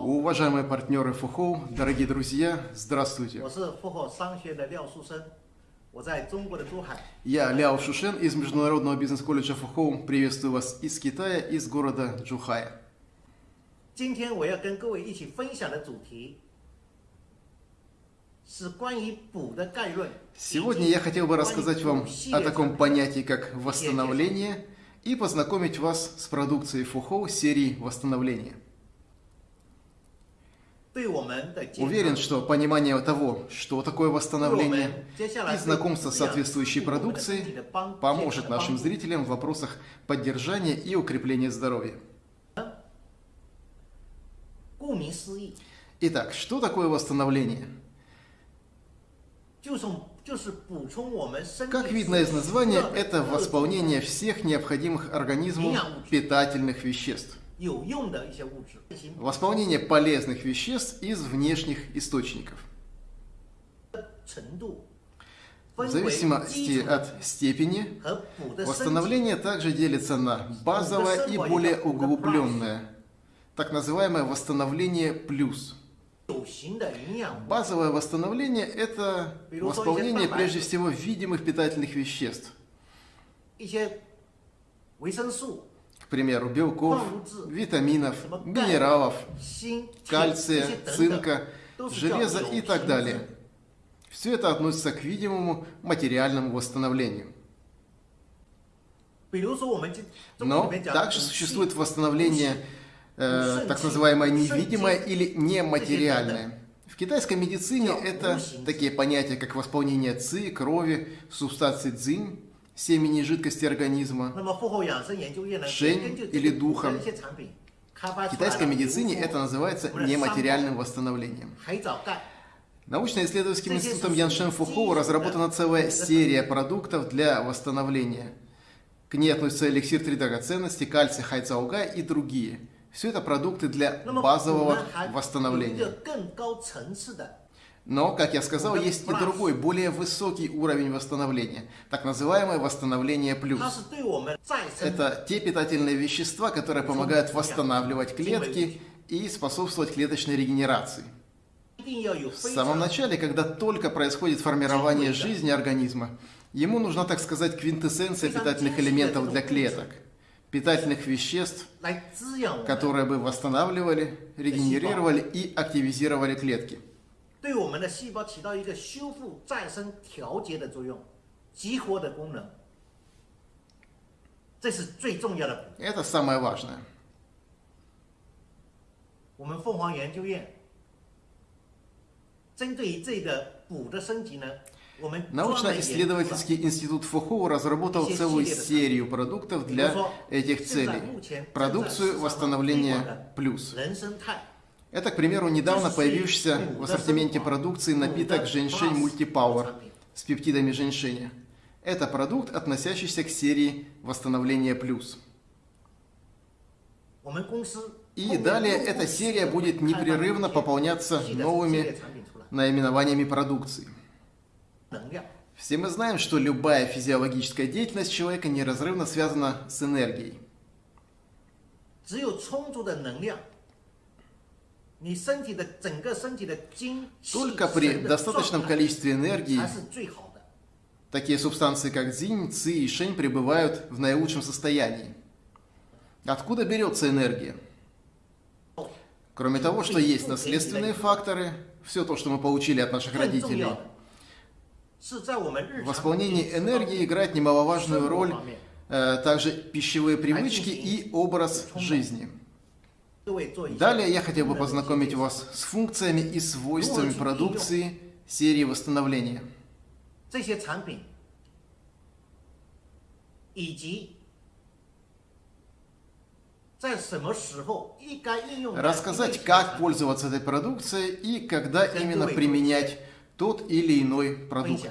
Уважаемые партнеры ФУХОУ, дорогие друзья, здравствуйте. Я Ляо Шушен из Международного бизнес-колледжа ФУХОУ. Приветствую вас из Китая, из города Джухая. Сегодня я хотел бы рассказать вам о таком понятии, как восстановление – и познакомить вас с продукцией Фухоу серии восстановления. Уверен, что понимание того, что такое восстановление и знакомство с соответствующей продукцией поможет нашим зрителям в вопросах поддержания и укрепления здоровья. Итак, что такое восстановление? Как видно из названия, это восполнение всех необходимых организму питательных веществ. Восполнение полезных веществ из внешних источников. В зависимости от степени, восстановление также делится на базовое и более углубленное, так называемое восстановление плюс. Базовое восстановление – это восполнение прежде всего видимых питательных веществ. К примеру, белков, витаминов, минералов, кальция, цинка, железа и так далее. Все это относится к видимому материальному восстановлению. Но также существует восстановление Э, так называемое невидимое или нематериальное. В китайской медицине это такие понятия, как восполнение ци, крови, субстанции цзинь, семени жидкости организма, шэнь или духа. В китайской медицине это называется нематериальным восстановлением. Научно-исследовательским институтом Яншен Фухоу разработана целая серия продуктов для восстановления. К ней относятся эликсир три драгоценности, кальций хайцауга и другие – все это продукты для базового восстановления. Но, как я сказал, есть и другой, более высокий уровень восстановления, так называемое восстановление плюс. Это те питательные вещества, которые помогают восстанавливать клетки и способствовать клеточной регенерации. В самом начале, когда только происходит формирование жизни организма, ему нужна, так сказать, квинтэссенция питательных элементов для клеток – питательных веществ, 来滋养我们， которые бы восстанавливали, регенерировали и активизировали клетки. 对我们的细胞起到一个修复、再生、调节的作用，激活的功能，这是最重要的补。 Это самое важное. 我们凤凰研究院针对于这个补的升级呢，我们专门研究了 Научно-исследовательский институт Фухоу разработал целую серию продуктов для этих целей. Продукцию восстановления плюс. Это, к примеру, недавно появившийся в ассортименте продукции напиток женьшень мультипауэр с пептидами женщины. Это продукт, относящийся к серии восстановления плюс. И далее эта серия будет непрерывно пополняться новыми наименованиями продукции. Все мы знаем, что любая физиологическая деятельность человека неразрывно связана с энергией. Только при достаточном количестве энергии такие субстанции, как дзинь, ци и шень, пребывают в наилучшем состоянии. Откуда берется энергия? Кроме того, что есть наследственные факторы, все то, что мы получили от наших родителей – в восполнении энергии играет немаловажную роль э, также пищевые привычки и образ жизни. Далее я хотел бы познакомить вас с функциями и свойствами продукции серии восстановления. Рассказать, как пользоваться этой продукцией и когда именно применять тот или иной продукт.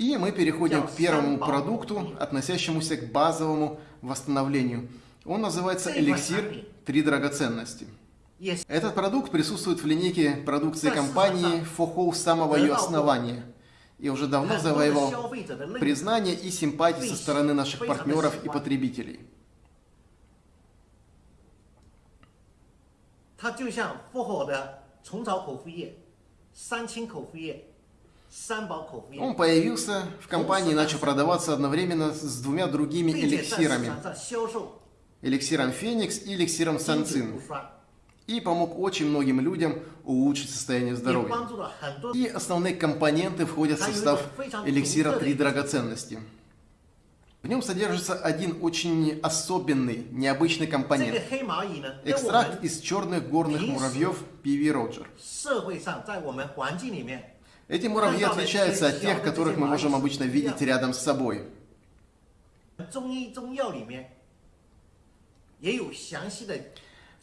И мы переходим к первому продукту, относящемуся к базовому восстановлению. Он называется эликсир «Три драгоценности». Этот продукт присутствует в линейке продукции компании Фохоу с самого ее основания – и уже давно завоевал признание и симпатии со стороны наших партнеров и потребителей. Он появился в компании и начал продаваться одновременно с двумя другими эликсирами. Эликсиром Феникс и эликсиром Санцин и помог очень многим людям улучшить состояние здоровья. И основные компоненты входят в состав эликсира «Три драгоценности». В нем содержится один очень особенный, необычный компонент. Экстракт из черных горных муравьев Пиви Роджер. Эти муравьи отличаются от тех, которых мы можем обычно видеть рядом с собой. В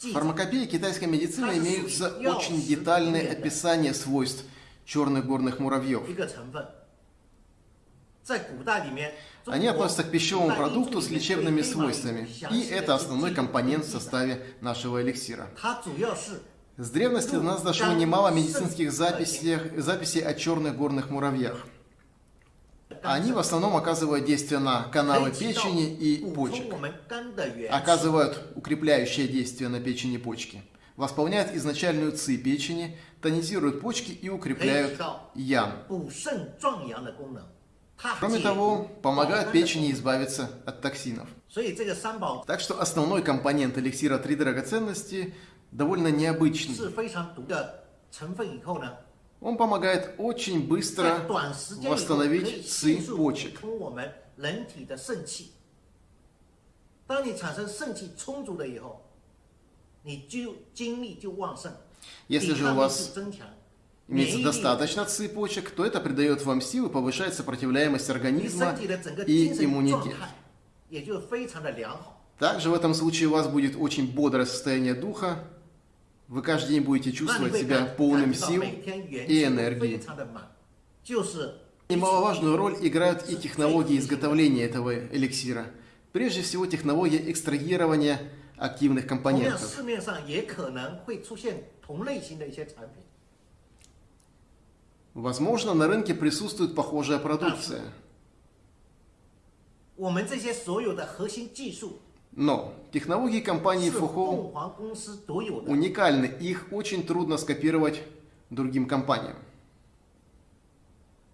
в фармакопее китайской медицины имеются очень детальные описания свойств черных горных муравьев. Они относятся к пищевому продукту с лечебными свойствами, и это основной компонент в составе нашего эликсира. С древности до нас дошло немало медицинских записей, записей о черных горных муравьях. Они в основном оказывают действие на каналы печени и почек, оказывают укрепляющее действие на печени и почки, восполняют изначальную ци печени, тонизируют почки и укрепляют ян. Кроме того, помогают печени избавиться от токсинов. Так что основной компонент эликсира три драгоценности довольно необычный. Он помогает очень быстро восстановить ци почек. Если же у вас имеется достаточно ци то это придает вам силы, повышает сопротивляемость организма и иммунитет. Также в этом случае у вас будет очень бодрое состояние духа, Вы каждый день будете 那你 чувствовать 会 себя 感 полным 感觉到 сил 每天元 и 气都 энергии. 非常的满，就是。 Немаловажную роль играют и технологии изготовления этого эликсира. Прежде всего, технология экстрагирования активных 同样， компонентов. 市面上也可能会出现同类型的一些产品， Возможно, на рынке присутствует похожая продукция. 我们这些所有的核心技术 но технологии компании Фухо уникальны, их очень трудно скопировать другим компаниям.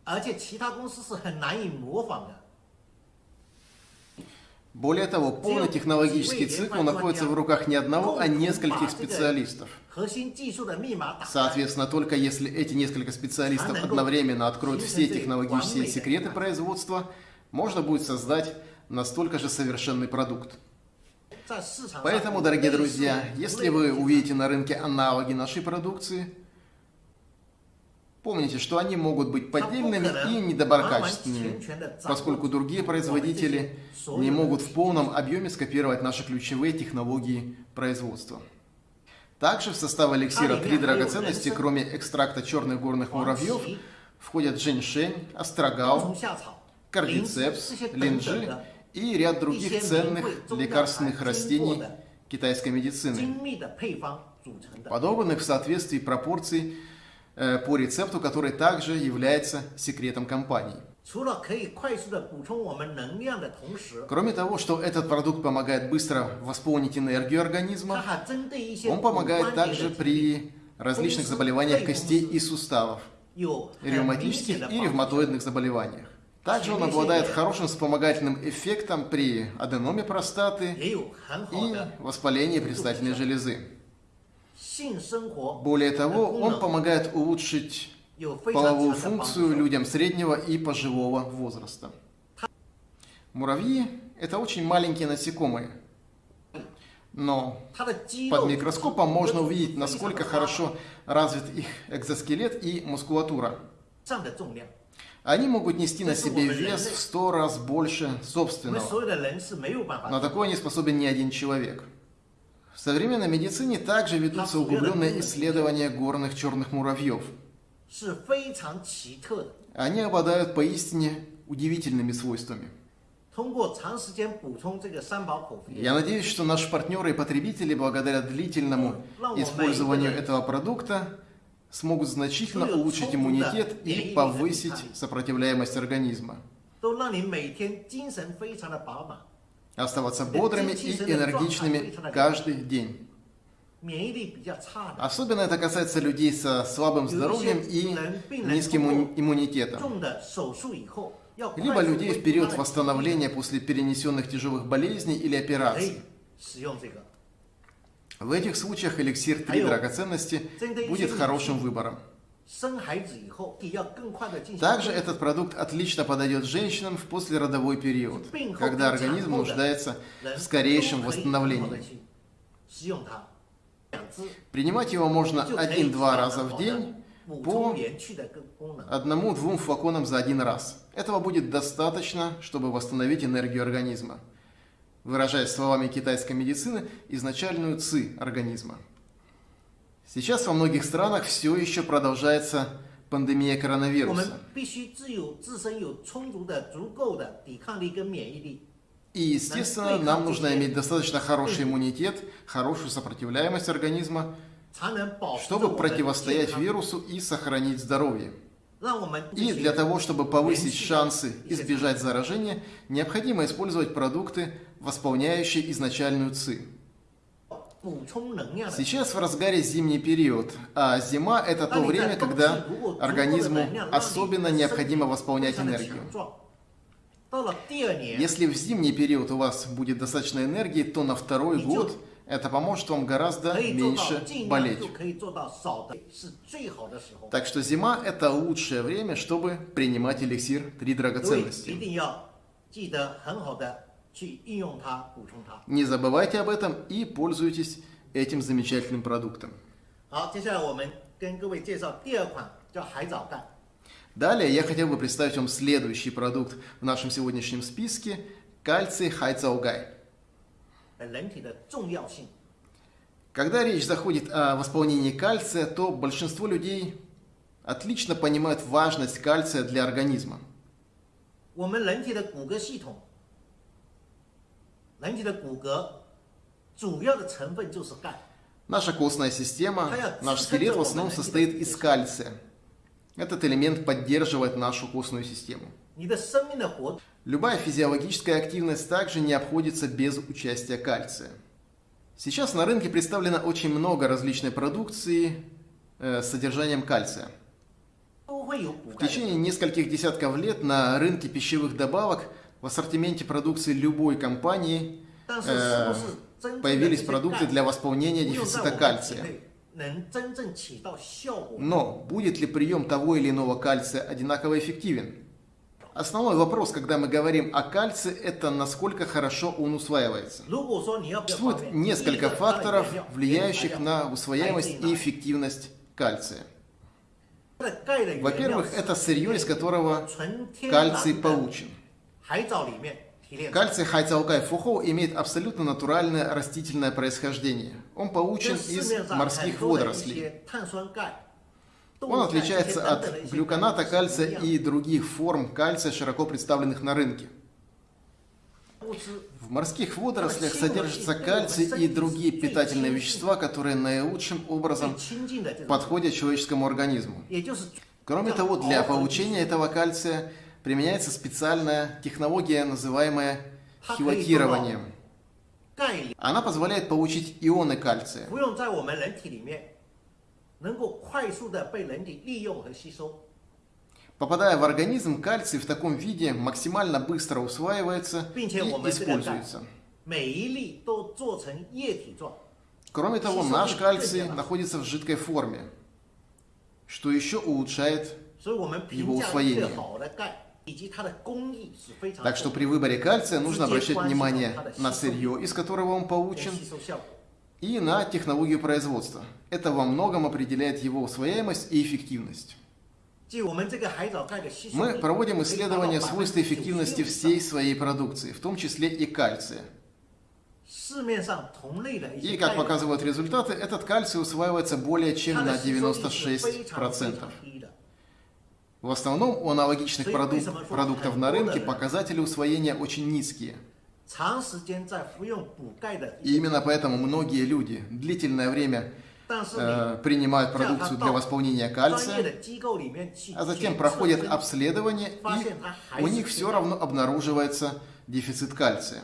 А Более того, полный технологический цикл находится в руках не одного, а нескольких специалистов. Соответственно, только если эти несколько специалистов одновременно откроют все технологические секреты производства, можно будет создать настолько же совершенный продукт. Поэтому, дорогие друзья, если вы увидите на рынке аналоги нашей продукции, помните, что они могут быть поддельными и недоброкачественными, поскольку другие производители не могут в полном объеме скопировать наши ключевые технологии производства. Также в состав эликсира а, три драгоценности, кроме экстракта черных горных муравьев, входят женьшень, астрагал, кардицепс, линджи и ряд других ценных лекарственных растений китайской медицины, подобранных в соответствии пропорций э, по рецепту, который также является секретом компании. Кроме того, что этот продукт помогает быстро восполнить энергию организма, он помогает также при различных заболеваниях костей и суставов, ревматических и ревматоидных заболеваниях. Также он обладает хорошим вспомогательным эффектом при аденоме простаты и воспалении предстательной железы. Более того, он помогает улучшить половую функцию людям среднего и пожилого возраста. Муравьи – это очень маленькие насекомые. Но под микроскопом можно увидеть, насколько хорошо развит их экзоскелет и мускулатура. Они могут нести на себе вес в сто раз больше собственного. Но такое не способен ни один человек. В современной медицине также ведутся углубленные исследования горных черных муравьев. Они обладают поистине удивительными свойствами. Я надеюсь, что наши партнеры и потребители благодаря длительному ну, ну, использованию этого продукта смогут значительно улучшить иммунитет и повысить сопротивляемость организма. Оставаться бодрыми и энергичными каждый день. Особенно это касается людей со слабым здоровьем и низким иммунитетом либо людей в период восстановления после перенесенных тяжелых болезней или операций. В этих случаях эликсир 3 драгоценности будет хорошим выбором. Также этот продукт отлично подойдет женщинам в послеродовой период, когда организм нуждается в скорейшем восстановлении. Принимать его можно один-два раза в день по одному-двум флаконам за один раз. Этого будет достаточно, чтобы восстановить энергию организма. Выражаясь словами китайской медицины, изначальную ци организма. Сейчас во многих странах все еще продолжается пандемия коронавируса. И, естественно, нам нужно иметь достаточно хороший иммунитет, хорошую сопротивляемость организма, чтобы противостоять вирусу и сохранить здоровье. И для того, чтобы повысить шансы избежать заражения, необходимо использовать продукты, восполняющие изначальную ЦИ. Сейчас в разгаре зимний период, а зима – это то время, когда организму особенно необходимо восполнять энергию. Если в зимний период у вас будет достаточно энергии, то на второй год это поможет вам гораздо меньше болеть. Так что зима – это лучшее время, чтобы принимать эликсир три драгоценности. Не забывайте об этом и пользуйтесь этим замечательным продуктом. Далее я хотел бы представить вам следующий продукт в нашем сегодняшнем списке – кальций хайцаугай. Когда речь заходит о восполнении кальция, то большинство людей отлично понимают важность кальция для организма. Наша костная система, наш скелет в основном состоит из кальция. Этот элемент поддерживает нашу костную систему. Любая физиологическая активность также не обходится без участия кальция. Сейчас на рынке представлено очень много различной продукции э, с содержанием кальция. В течение нескольких десятков лет на рынке пищевых добавок в ассортименте продукции любой компании э, появились продукты для восполнения дефицита кальция. Но будет ли прием того или иного кальция одинаково эффективен? Основной вопрос, когда мы говорим о кальции, это насколько хорошо он усваивается. Существует несколько факторов, влияющих на усвояемость и эффективность кальция. Во-первых, это сырье, из которого кальций получен. Кальций хайцаукай фухоу имеет абсолютно натуральное растительное происхождение. Он получен из морских водорослей. Он отличается от глюконата кальция и других форм кальция, широко представленных на рынке. В морских водорослях содержится кальций и другие питательные вещества, которые наилучшим образом подходят человеческому организму. Кроме того, для получения этого кальция применяется специальная технология, называемая хилатированием. Она позволяет получить ионы кальция. Попадая в организм, кальций в таком виде максимально быстро усваивается и используется. Кроме того, наш кальций находится в жидкой форме, что еще улучшает его усвоение. Так что при выборе кальция нужно обращать внимание на сырье, из которого он получен, и на технологию производства. Это во многом определяет его усвояемость и эффективность. Мы проводим исследования свойств эффективности всей своей продукции, в том числе и кальция. И, как показывают результаты, этот кальций усваивается более чем на 96%. В основном у аналогичных продук продуктов на рынке показатели усвоения очень низкие. И именно поэтому многие люди длительное время э, принимают продукцию для восполнения кальция, а затем проходят обследование, и у них все равно обнаруживается дефицит кальция.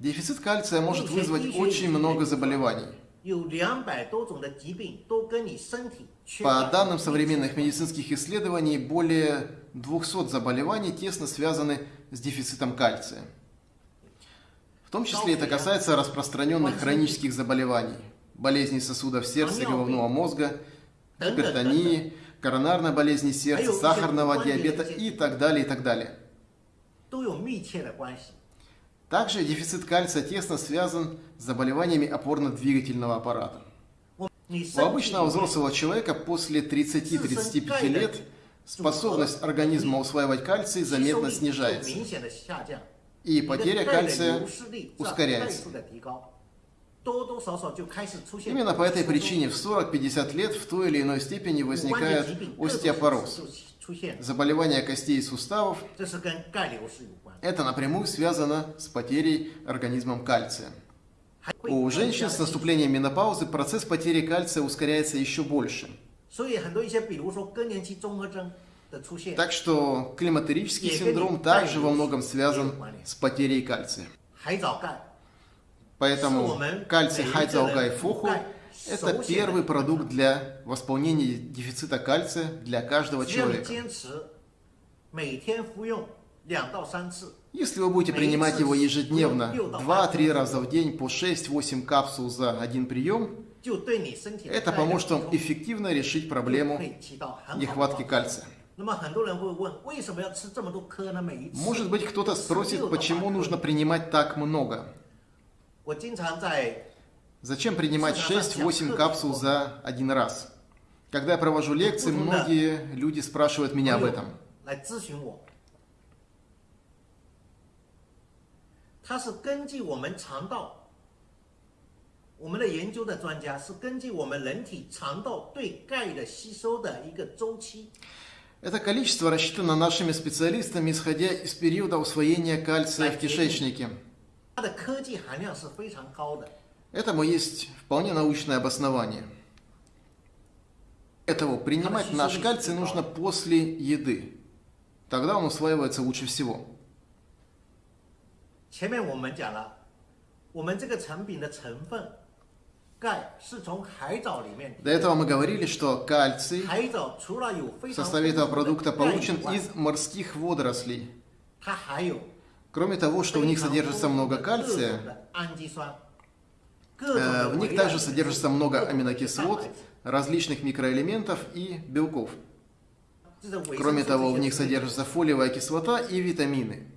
Дефицит кальция может вызвать очень много заболеваний. По данным современных медицинских исследований, более 200 заболеваний тесно связаны с дефицитом кальция. В том числе это касается распространенных хронических заболеваний, болезней сосудов сердца и головного мозга, гипертонии, коронарной болезни сердца, сахарного диабета и так далее, и так далее. Также дефицит кальция тесно связан с заболеваниями опорно-двигательного аппарата. У обычного взрослого человека после 30-35 лет способность организма усваивать кальций заметно снижается, и потеря кальция ускоряется. Именно по этой причине в 40-50 лет в той или иной степени возникает остеопороз, заболевание костей и суставов. Это напрямую связано с потерей организмом кальция. У женщин с наступлением менопаузы процесс потери кальция ускоряется еще больше. Так что климатерический синдром также во многом связан с потерей кальция. Поэтому кальций хайцаугай фуху – это первый продукт для восполнения дефицита кальция для каждого человека. Если вы будете принимать его ежедневно, 2-3 раза в день по 6-8 капсул за один прием, это поможет вам эффективно решить проблему нехватки кальция. Может быть, кто-то спросит, почему нужно принимать так много? Зачем принимать 6-8 капсул за один раз? Когда я провожу лекции, многие люди спрашивают меня об этом. 它是根据我们肠道，我们的研究的专家是根据我们人体肠道对钙的吸收的一个周期。Это количество рассчитано нашими специалистами, исходя из периода усвоения кальция в кишечнике. Этому есть вполне научное обоснование. Этого принимать наш кальций нужно после еды. Тогда он усваивается лучше всего. 前面我们讲了，我们这个产品的成分钙是从海藻里面。До этого мы говорили, что кальций в составе этого продукта получен из морских водорослей. Кроме того, что в них содержится много кальция, э, в них также содержится много аминокислот, различных микроэлементов и белков. Кроме того, в них содержится фолиевая кислота и витамины.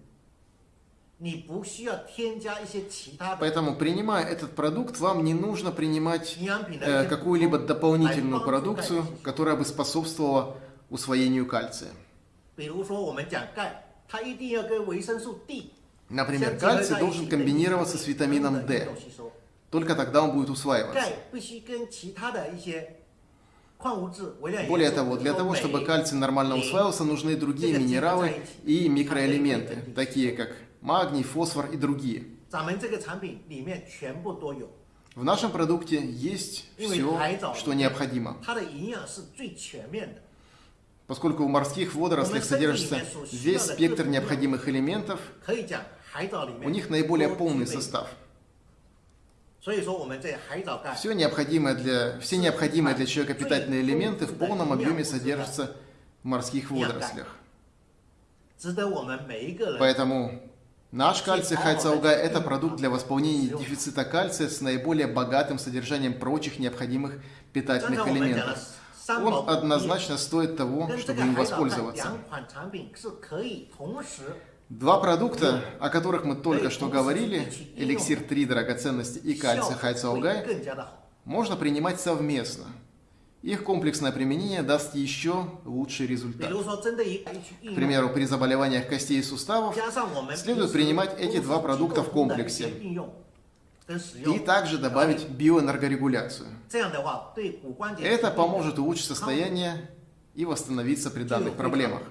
Поэтому, принимая этот продукт, вам не нужно принимать э, какую-либо дополнительную продукцию, которая бы способствовала усвоению кальция. Например, кальций должен комбинироваться с витамином D. Только тогда он будет усваиваться. Более того, для того, чтобы кальций нормально усваивался, нужны другие минералы и микроэлементы, такие как магний, фосфор и другие. В нашем продукте есть все, что необходимо. Поскольку в морских водорослях содержится весь спектр необходимых элементов, у них наиболее полный состав. Все необходимое для, все необходимые для человека питательные элементы в полном объеме содержатся в морских водорослях. Поэтому Наш кальций хайцаугай – это продукт для восполнения дефицита кальция с наиболее богатым содержанием прочих необходимых питательных элементов. Он однозначно стоит того, чтобы им воспользоваться. Два продукта, о которых мы только что говорили, эликсир 3 драгоценности и кальций хайцаугай, можно принимать совместно – их комплексное применение даст еще лучший результат. К примеру, при заболеваниях костей и суставов следует принимать эти два продукта в комплексе. и также добавить биоэнергорегуляцию. Это поможет улучшить состояние и восстановиться при данных проблемах.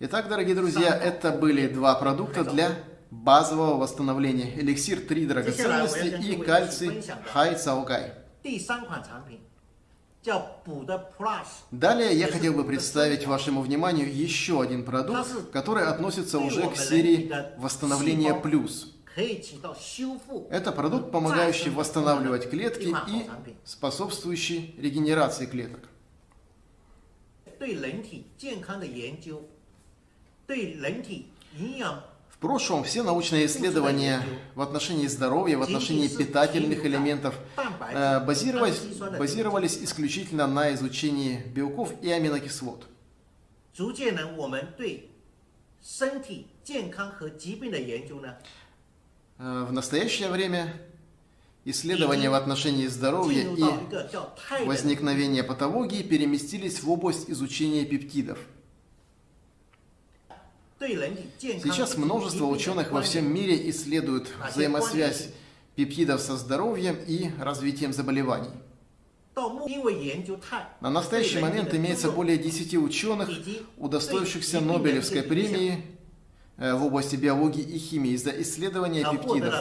Итак, дорогие друзья, это были два продукта для базового восстановления. Эликсир 3 драгоценности и кальций Хай Цаогай. Далее я хотел бы представить вашему вниманию еще один продукт, который относится уже к серии восстановления плюс. Это продукт, помогающий восстанавливать клетки и способствующий регенерации клеток. В прошлом все научные исследования в отношении здоровья, в отношении питательных элементов э, базировались, базировались исключительно на изучении белков и аминокислот. Э, в настоящее время исследования в отношении здоровья и возникновения патологии переместились в область изучения пептидов – Сейчас множество ученых во всем мире исследуют взаимосвязь пептидов со здоровьем и развитием заболеваний. На настоящий момент имеется более 10 ученых, удостоившихся Нобелевской премии в области биологии и химии за исследование пептидов,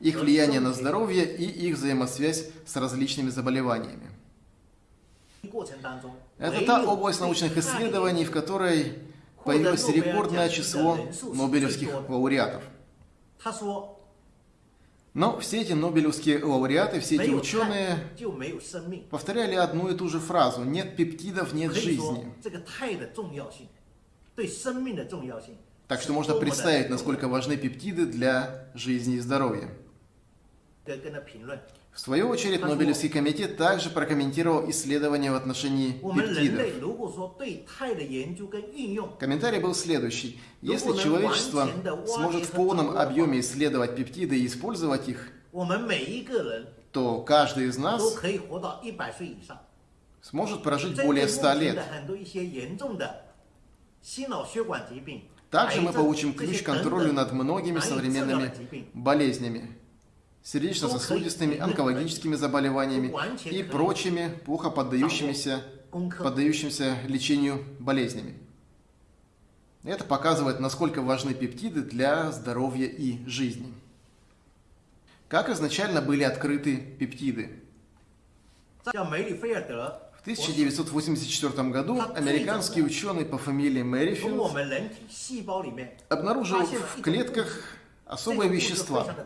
их влияние на здоровье и их взаимосвязь с различными заболеваниями. Это та область научных исследований, в которой появилось рекордное число нобелевских лауреатов. Но все эти нобелевские лауреаты, все эти ученые повторяли одну и ту же фразу. «нет пептидов, нет жизни». Так что можно представить, насколько важны пептиды для жизни и здоровья. В свою очередь, Нобелевский комитет также прокомментировал исследования в отношении пептидов. Комментарий был следующий. Если человечество сможет в полном объеме исследовать пептиды и использовать их, то каждый из нас сможет прожить более 100 лет. Также мы получим ключ к контролю над многими современными болезнями сердечно-сосудистыми, онкологическими заболеваниями и прочими плохо поддающимися, поддающимся лечению болезнями. Это показывает, насколько важны пептиды для здоровья и жизни. Как изначально были открыты пептиды? В 1984 году американский ученый по фамилии Мэрифилд обнаружил в клетках особые вещества,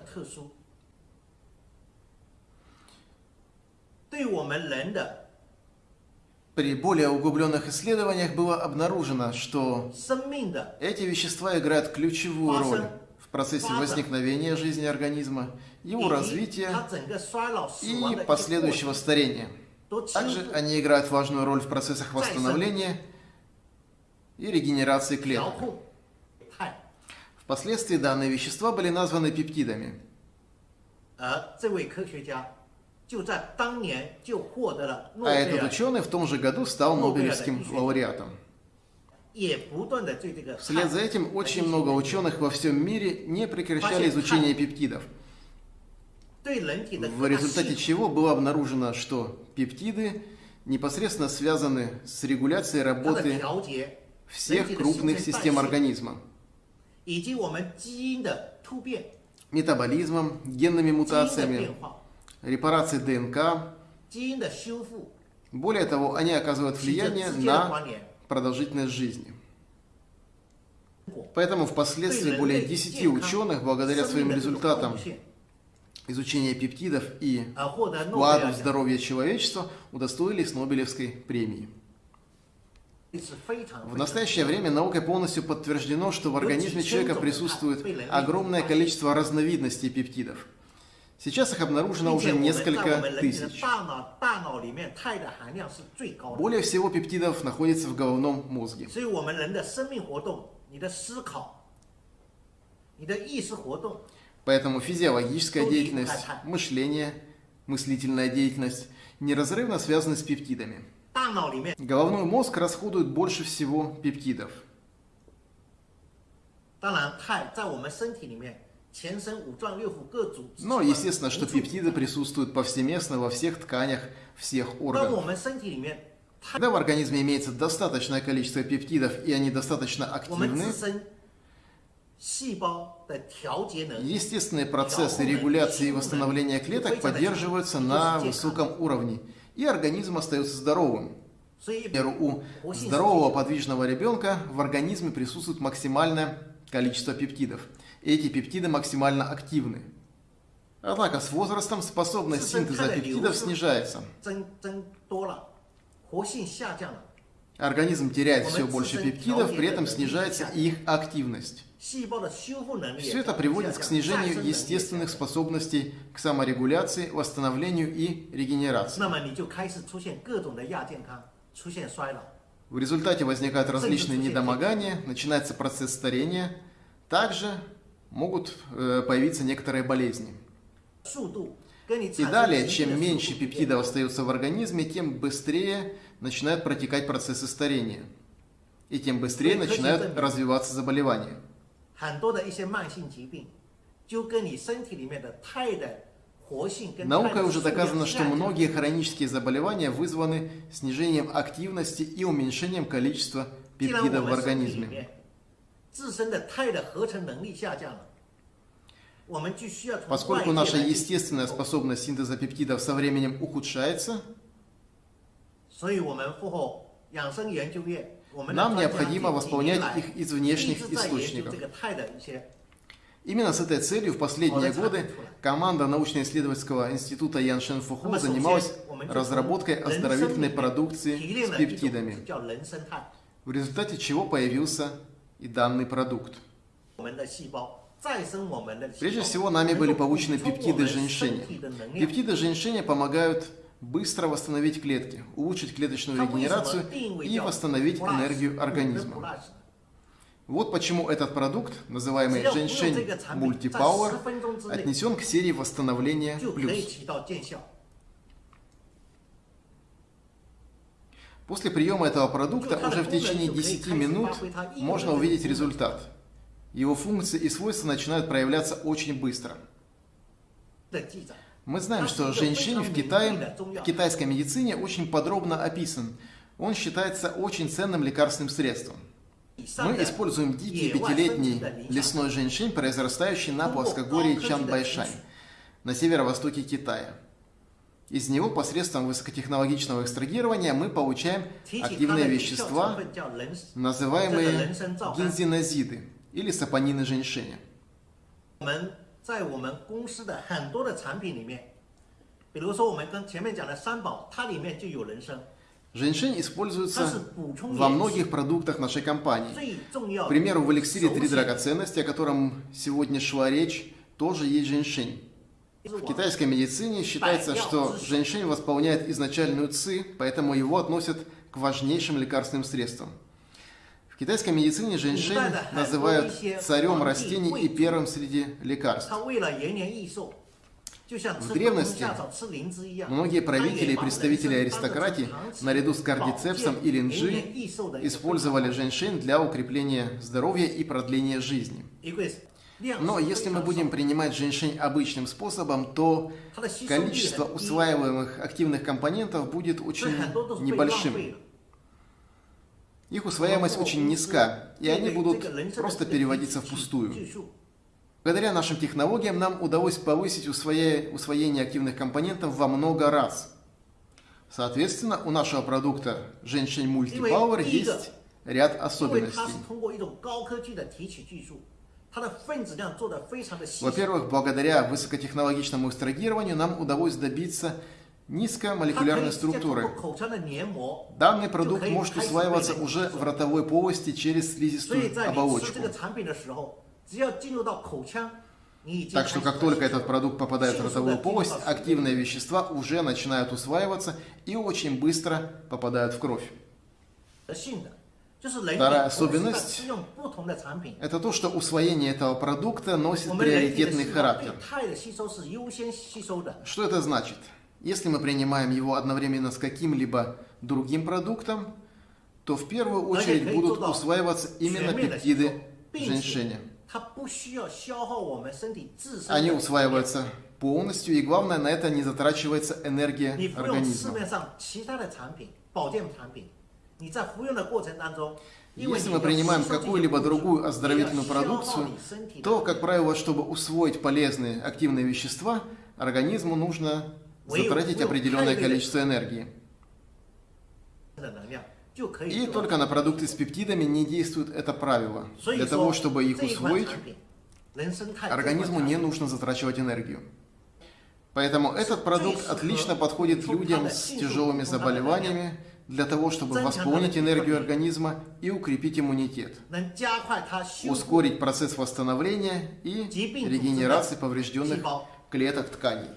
при более углубленных исследованиях было обнаружено, что эти вещества играют ключевую роль в процессе возникновения жизни организма, его развития и последующего старения. Также они играют важную роль в процессах восстановления и регенерации клеток. Впоследствии данные вещества были названы пептидами. А этот ученый в том же году стал Нобелевским лауреатом. Вслед за этим очень много ученых во всем мире не прекращали изучение пептидов, в результате чего было обнаружено, что пептиды непосредственно связаны с регуляцией работы всех крупных систем организма, метаболизмом, генными мутациями, репарации ДНК. Более того, они оказывают влияние на продолжительность жизни. Поэтому впоследствии более 10 ученых, благодаря своим результатам изучения пептидов и вкладу в здоровье человечества, удостоились Нобелевской премии. В настоящее время наукой полностью подтверждено, что в организме человека присутствует огромное количество разновидностей пептидов – Сейчас их обнаружено уже несколько тысяч. Более всего пептидов находится в головном мозге. Поэтому физиологическая деятельность, мышление, мыслительная деятельность неразрывно связаны с пептидами. Головной мозг расходует больше всего пептидов. Но естественно, что пептиды присутствуют повсеместно во всех тканях всех органов. Когда в организме имеется достаточное количество пептидов и они достаточно активны, Естественные процессы регуляции и восстановления клеток поддерживаются на высоком уровне, и организм остается здоровым. Например, у здорового подвижного ребенка в организме присутствует максимальное количество пептидов. Эти пептиды максимально активны. Однако с возрастом способность синтеза пептидов снижается. Организм теряет все больше пептидов, при этом снижается их активность. Все это приводит к снижению естественных способностей к саморегуляции, восстановлению и регенерации. В результате возникают различные недомогания, начинается процесс старения. Также могут э, появиться некоторые болезни. И далее, чем меньше пептидов остается в организме, тем быстрее начинают протекать процессы старения. И тем быстрее начинают развиваться заболевания. 很多的一些慢性疾病，就跟你身体里面的肽的活性跟肽的 Наукой уже 数量 доказано, что 下降 многие хронические заболевания вызваны снижением активности и уменьшением количества 既然我 пептидов в 们身体里 организме. 面自身的肽的合成能力下降了，我们就需要从 Поскольку 外界 наша 来去 естественная способность синтеза пептидов со временем ухудшается, 所以我们复后养生研究院，我们的 нам необходимо восполнять их из внешних источников. Именно с этой целью в последние годы команда научно-исследовательского института Ян Шен Фуху занималась разработкой оздоровительной продукции с пептидами, в результате чего появился и данный продукт. Прежде всего, нами были получены пептиды женьшеня. Пептиды женьшеня помогают быстро восстановить клетки, улучшить клеточную регенерацию и восстановить энергию организма. Вот почему этот продукт, называемый женьшень мультипауэр, отнесен к серии восстановления плюс. После приема этого продукта уже в течение 10 минут можно увидеть результат. Его функции и свойства начинают проявляться очень быстро. Мы знаем, что женьшень в Китае, в китайской медицине очень подробно описан. Он считается очень ценным лекарственным средством. Мы используем дикий пятилетний лесной женьшень, произрастающий на плоскогорье Чанбайшань, на северо-востоке Китая. Из него посредством высокотехнологичного экстрагирования мы получаем активные вещества, называемые гинзинозиды или сапонины женьшеня. 我们在我们公司的很多的产品里面，比如说我们跟前面讲的三宝，它里面就有人参， Женьшень 它是 используется 补充 во 元气 многих продуктах нашей компании. 最重要 К 的。 примеру, в эликсире «Три 首选 драгоценности», о котором сегодня шла речь, тоже есть женьшень. 就是 В 我 китайской медицине считается, что женьшень восполняет изначальную ци, поэтому его относят к важнейшим лекарственным средствам. В китайской медицине женьшень называют царем растений и первым среди лекарств. В древности многие правители и представители аристократии наряду с кардицепсом и линджи использовали женьшень для укрепления здоровья и продления жизни. Но если мы будем принимать женьшень обычным способом, то количество усваиваемых активных компонентов будет очень небольшим. Их усвояемость очень низка, и они будут просто переводиться впустую. Благодаря нашим технологиям нам удалось повысить усвоя... усвоение активных компонентов во много раз. Соответственно, у нашего продукта Женщин Пауэр есть ряд особенностей. Во-первых, благодаря высокотехнологичному экстрагированию нам удалось добиться низкомолекулярной структуры. Данный продукт может усваиваться уже в ротовой полости через слизистую оболочку. Так что как только этот продукт попадает в ротовую полость, активные вещества уже начинают усваиваться и очень быстро попадают в кровь. Вторая особенность – это то, что усвоение этого продукта носит приоритетный характер. Что это значит? Если мы принимаем его одновременно с каким-либо другим продуктом, то в первую очередь будут усваиваться именно пептиды женьшеня. Они усваиваются полностью, и главное, на это не затрачивается энергия организма. Если мы принимаем какую-либо другую оздоровительную продукцию, то, как правило, чтобы усвоить полезные активные вещества, организму нужно затратить определенное количество энергии. И только на продукты с пептидами не действует это правило. Для того, чтобы их усвоить, организму не нужно затрачивать энергию. Поэтому этот продукт отлично подходит людям с тяжелыми заболеваниями для того, чтобы восполнить энергию организма и укрепить иммунитет, ускорить процесс восстановления и регенерации поврежденных клеток тканей.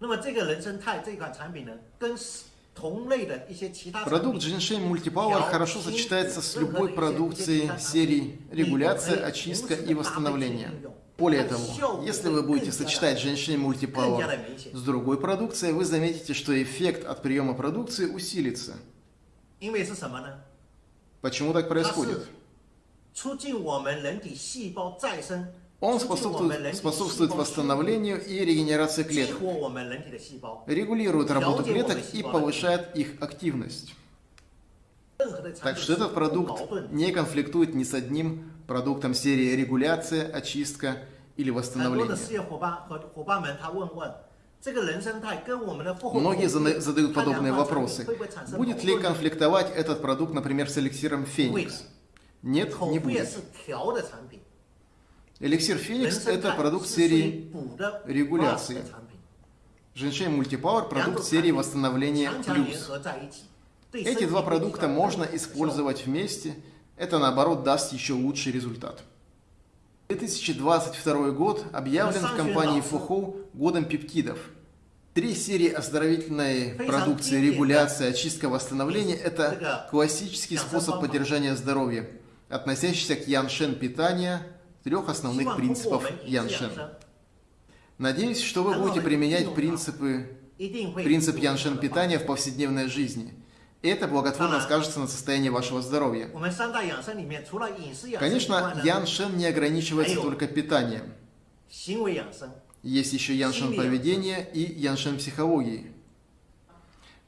那么这个人参肽这款产品呢，跟同类的一些其他产品 Продукт Ginseng Multipower хорошо сочетается с любой продукцией серии регуляция, очистка и восстановление. Более того, если вы будете сочетать Ginseng 更加 Multipower 的明显， с другой продукцией, вы заметите, что эффект от приема продукции усилится. 因为是什么呢？ Почему так 它 происходит? 是促进我们人体细胞再生， он способствует, способствует восстановлению и регенерации клеток, регулирует работу клеток и повышает их активность. Так что этот продукт не конфликтует ни с одним продуктом серии регуляция, очистка или восстановление. Многие задают подобные вопросы. Будет ли конфликтовать этот продукт, например, с эликсиром Феникс? Нет, не будет. Эликсир Феникс – это продукт серии регуляции. Женщин Мультипауэр – продукт серии восстановления плюс. Эти два продукта можно использовать вместе. Это, наоборот, даст еще лучший результат. 2022 год объявлен в компании Фухоу годом пептидов. Три серии оздоровительной продукции регуляция, очистка, восстановление – это классический способ поддержания здоровья, относящийся к яншен питания – трех основных принципов Яншин. Надеюсь, что вы будете применять принципы, принцип Яншин питания в повседневной жизни. Это благотворно скажется на состоянии вашего здоровья. Конечно, Яншин не ограничивается только питанием. Есть еще Яншин поведения и Яншин психологии.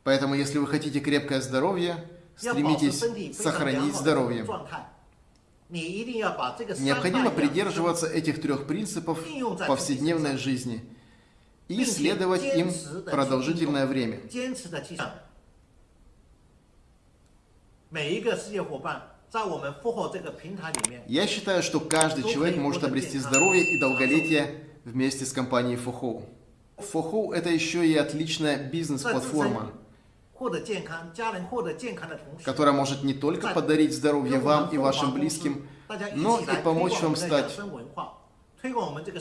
Поэтому, если вы хотите крепкое здоровье, стремитесь сохранить здоровье. Необходимо придерживаться этих трех принципов а в повседневной жизни и следовать им продолжительное время. Я считаю, что каждый человек может обрести здоровье и долголетие вместе с компанией Фохоу. Фохоу – это еще и отличная бизнес-платформа которая может не только подарить здоровье вам и вашим близким, но и помочь вам стать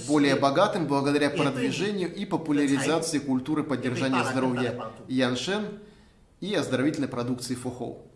более богатым благодаря продвижению и популяризации культуры поддержания здоровья Яншен и оздоровительной продукции Фухоу.